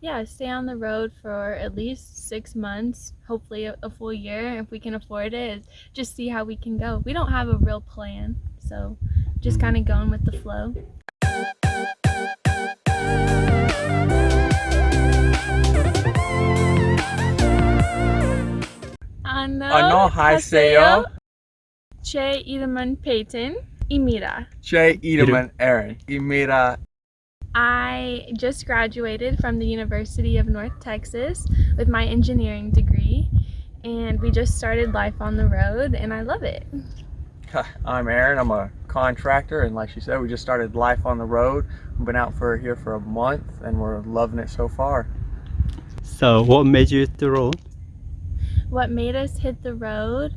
yeah, stay on the road for at least six months, hopefully a, a, full year if we can afford it. Just see how we can go. We don't have a real plan, so just mm-hmm. kind of going with the flow. Ano, haseyo. Che Edelman Peyton. Imira. Che Edelman Aaron. Imira I just graduated from the University of North Texas with my engineering degree, and we just started life on the road, and I love it. I'm Aaron. I'm a contractor, and like she said, we just started life on the road. We've been out for here for a month, and we're loving it so far. So, what made you hit the road? What made us hit the road?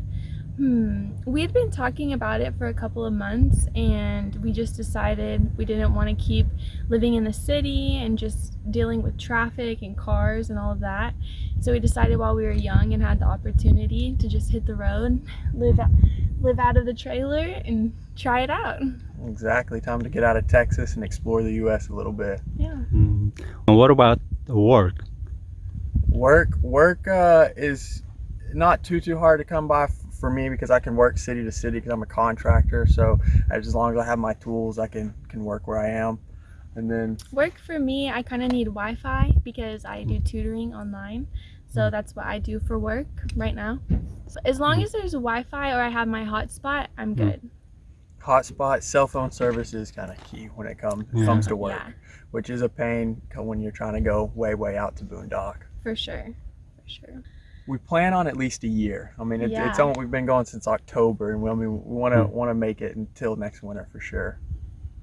Hmm. We had been talking about it for a couple of months, and we just decided we didn't want to keep living in the city and just dealing with traffic and cars and all of that. So we decided while we were young and had the opportunity to just hit the road, live out, live out of the trailer, and try it out. Exactly. Time to get out of Texas and explore the U.S. a little bit. Yeah. Mm. And what about the work? Work, work uh, is not too too hard to come by for me because I can work city to city because I'm a contractor. So as long as I have my tools, I can can work where I am. And then work for me, I kind of need Wi-Fi because I do mm-hmm. tutoring online. So mm-hmm. that's what I do for work right now. So as long mm-hmm. as there's Wi-Fi or I have my hotspot, I'm good. Hotspot, cell phone service is kind of key when it comes Yeah. comes to work, Yeah. which is a pain when you're trying to go way way out to Boondock. For sure. For sure. We plan on at least a year. I mean, it, it's Yeah. only, we've been going since October, and we, I mean, we want to Mm. want to make it until next winter for sure.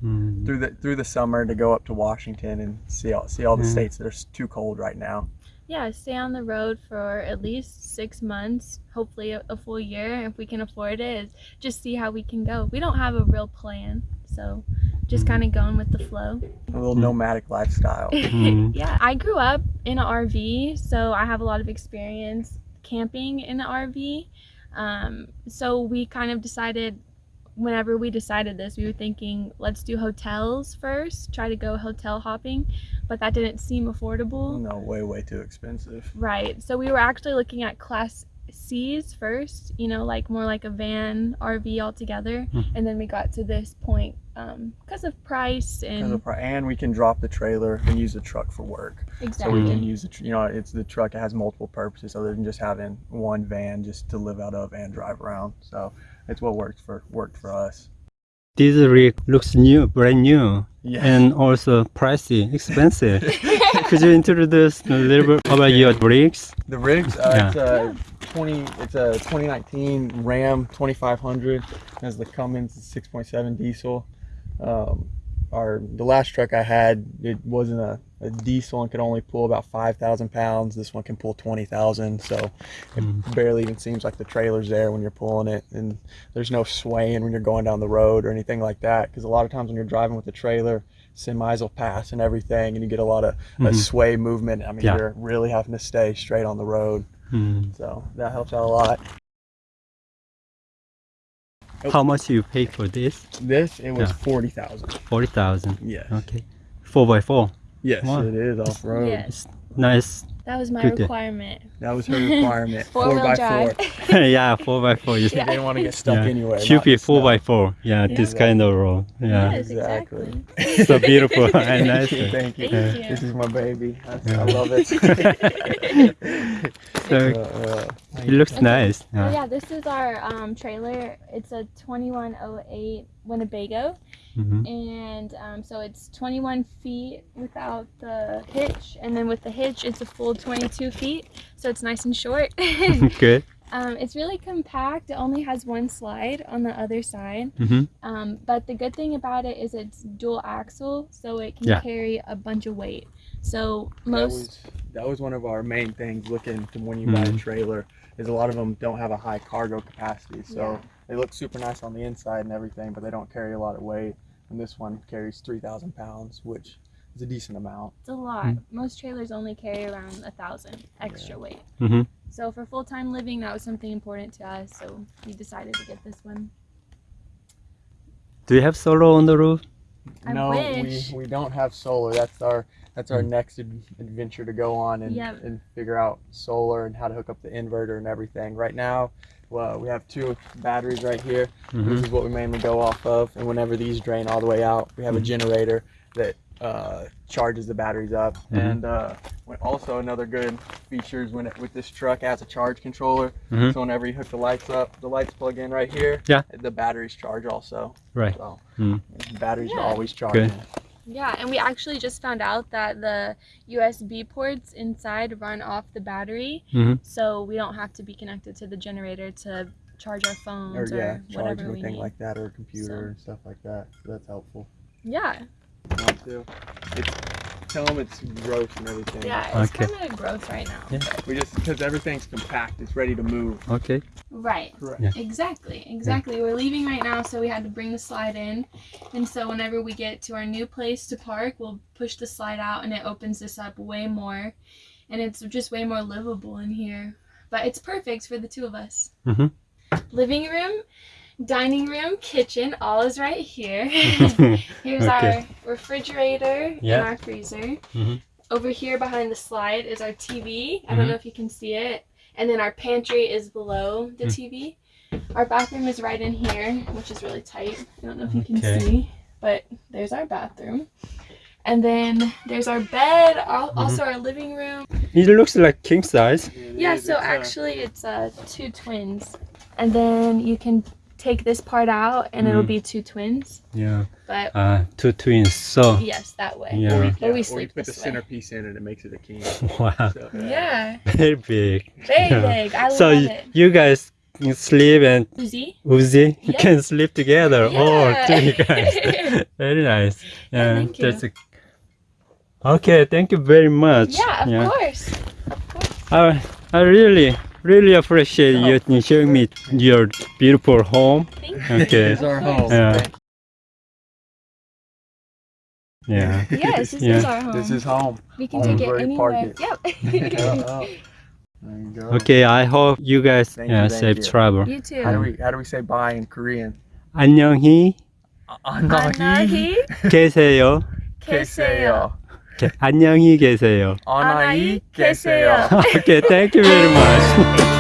Mm. Through the through the summer to go up to Washington and see all see all the Mm. states that are too cold right now. Yeah, stay on the road for at least six months, hopefully a, a full year if we can afford it. Just see how we can go. We don't have a real plan, so just kind of going with the flow. A little Mm. nomadic lifestyle. Mm. yeah, I grew up in an RV, so I have a lot of experience camping in an RV. Um, so we kind of decided, whenever we decided this, we were thinking, let's do hotels first, try to go hotel hopping, but that didn't seem affordable. no, way way too expensive. Right. So we were actually looking at class C's first, you know, like more like a van RV altogether. Mhm. And then we got to this point because of price and of pri- And we can drop the trailer and use the truck for work. Exactly. So exactly. we can use the, tr- you know, it's the truck. It has multiple purposes other than just having one van just to live out of and drive around. So it's what worked for worked for us. This rig looks new, brand new, Yeah. and also pricey, expensive. Could you introduce a little bit about your rigs? The rigs, uh, Yeah. it's a 20, it's a 2019 Ram 2500. Has the Cummins 6.7 diesel. Um, our the last truck I had, it wasn't a, a diesel and could only pull about 5,000 pounds. This one can pull 20,000, so it Mm. barely even seems like the trailer's there when you're pulling it, and there's no swaying when you're going down the road or anything like that. Because a lot of times when you're driving with the trailer, semis will pass and everything, and you get a lot of uh, Mhm. sway movement. I mean, Yeah. you're really having to stay straight on the road. Mm. So that helps out a lot. How much do you pay for this? This it was Yeah. forty thousand. Forty thousand. Yes. Okay. Four by four. Yes, Wow. it is off road. Yes, Nice. That was my Good day. requirement. That was her requirement. Four-wheel by drive. four. yeah, four by four. You She didn't want to get stuck yeah. anywhere. Should be in four snow. by four. Yeah, this Yeah. kind of road. Yeah. Yes, Exactly. exactly. so beautiful and nice. thank you. Thank you. This is my baby. I, Yeah. I love it. So Uh, uh, it looks Okay. nice. Oh, Yeah. yeah, this is our um, trailer. It's a 2108 Winnebago. Mhm. And um, so it's 21 feet without the hitch. And then with the hitch, it's a full 22 feet. So it's nice and short. Good. um, it's really compact. It only has one slide on the other side. Mm-hmm. Um, but the good thing about it is it's dual axle. So it can Yeah. carry a bunch of weight. So that most. was that was one of our main things looking to when you buy a Mhm. trailer is a lot of them don't have a high cargo capacity so Yeah. They look super nice on the inside and everything but they don't carry a lot of weight and this one carries 3,000 pounds which is a decent amount It's a lot. Most trailers only carry around a thousand extra weight. hmm So for full time living, that was something important to us. So we decided to get this one. Do you have solar on the roof? I no wish. we we don't have solar that's our that's our Mm. next ad- adventure to go on and, Yep. and figure out solar and how to hook up the inverter and everything. Right now, well, we have two batteries right here. This Mhm. is what we mainly go off of. And whenever these drain all the way out, we have a Mhm. generator that uh, charges the batteries up. Mhm. And uh, when- also another good feature is when it, with this truck has a charge controller. Mhm. So whenever you hook the lights up, the lights plug in right here. Yeah. The batteries charge also. Right. So Mm. the batteries Yeah. are always charging. Yeah, and we actually just found out that the USB ports inside run off the battery, Mhm. so we don't have to be connected to the generator to charge our Or phones or, yeah, charge whatever we anything need. like that or a computer So. and stuff like that. So that's helpful. yeah, Mine too. It's tell them it's gross and everything. yeah, it's Okay. kind of gross right now. Yeah. We just because everything's compact, it's ready to move. Okay. Right. Correct. Yeah. Exactly. Exactly. We're leaving right now, so we had to bring the slide in. And so whenever we get to our new place to park, we'll push the slide out and it opens this up way more. And it's just way more livable in here. But it's perfect for the two of us. Mhm. Living room, dining room, kitchen, all is right here. Here's Okay. our refrigerator Yeah. and our freezer. Mhm. Over here behind the slide is our TV. I Mhm. don't know if you can see it. And then our pantry is below the Mm. TV. Our bathroom is right in here, which is really tight. I don't know if you can Okay. see, but there's our bathroom. And then there's our bed, Mm-hmm. also our living room. It looks like king size. Yeah, so actually it's uh, two twins. And then you can take this part out and it'll Mhm. be two twins. Yeah. But Uh, two twins. So yes, that way. Yeah. Or we, yeah, or we sleep put the this way. centerpiece in it, it makes it a king. wow, So, Yeah, very big. very Yeah. big. I so love y- it. you guys can sleep and Uzi? Uzi Yeah. can sleep together. Oh, Yeah. three guys. very nice. Yeah, thank you. that's a... Okay, thank you very much. Yeah, of course. Of course. I, I really, really appreciate Oh. you showing me your beautiful home. Thank you. Okay. Here's our home. Yeah. Thank Yeah. you. Yes, this Yeah. is our home. This is home. we can home take it where you park anywhere. it. Yep. Yeah, oh. There you go. Okay, I hope you guys Thank yeah, you, thank safe you. travel. you too. How do we how do we say bye in Korean? 안녕히 안녕히 계세요. 계세요. Okay, 안녕히 계세요. 안녕히. 계세요. okay, thank you very much.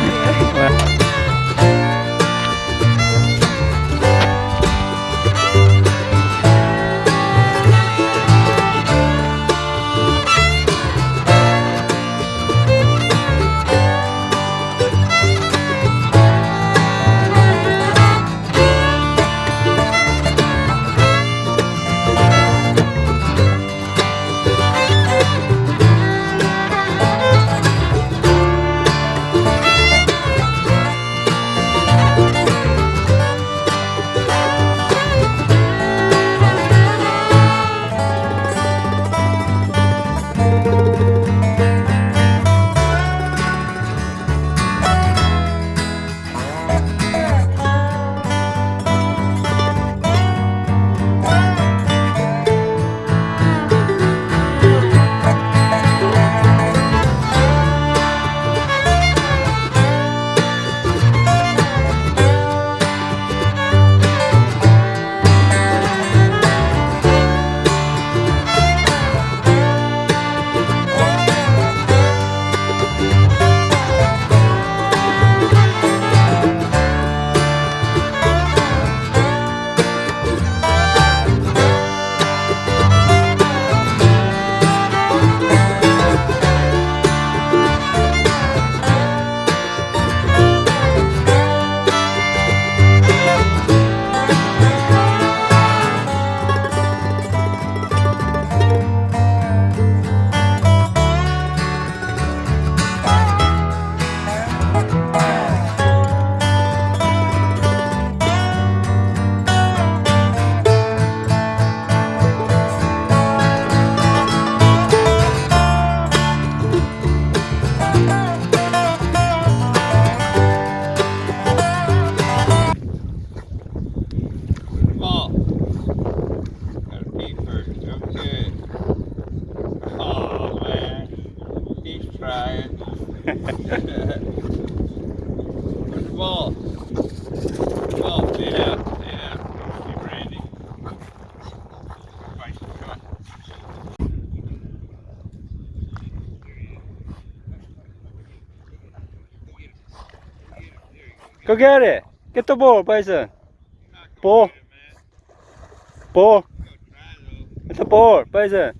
Go get it. Get the ball, Bison. Ball. Ball. Get the ball, Bison.